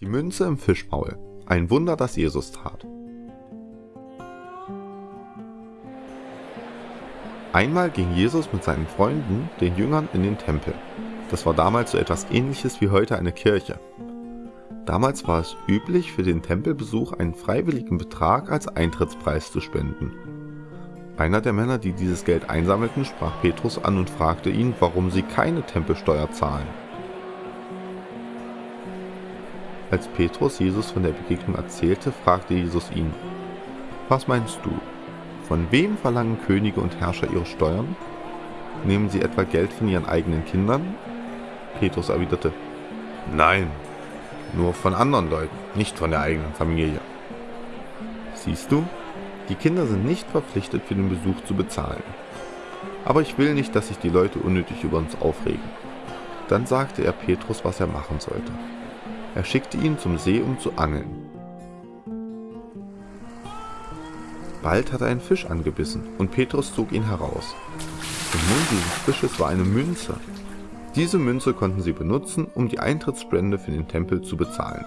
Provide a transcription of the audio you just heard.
Die Münze im Fischmaul. Ein Wunder, das Jesus tat. Einmal ging Jesus mit seinen Freunden, den Jüngern, in den Tempel. Das war damals so etwas ähnliches wie heute eine Kirche. Damals war es üblich, für den Tempelbesuch einen freiwilligen Betrag als Eintrittspreis zu spenden. Einer der Männer, die dieses Geld einsammelten, sprach Petrus an und fragte ihn, warum sie keine Tempelsteuer zahlen. Als Petrus Jesus von der Begegnung erzählte, fragte Jesus ihn, Was meinst du? Von wem verlangen Könige und Herrscher ihre Steuern? Nehmen sie etwa Geld von ihren eigenen Kindern? Petrus erwiderte, Nein, nur von anderen Leuten, nicht von der eigenen Familie. Siehst du, die Kinder sind nicht verpflichtet für den Besuch zu bezahlen. Aber ich will nicht, dass sich die Leute unnötig über uns aufregen. Dann sagte er Petrus, was er machen sollte. Er schickte ihn zum See, um zu angeln. Bald hat er einen Fisch angebissen und Petrus zog ihn heraus. Im Mund dieses Fisches war eine Münze. Diese Münze konnten sie benutzen, um die Eintrittsspende für den Tempel zu bezahlen.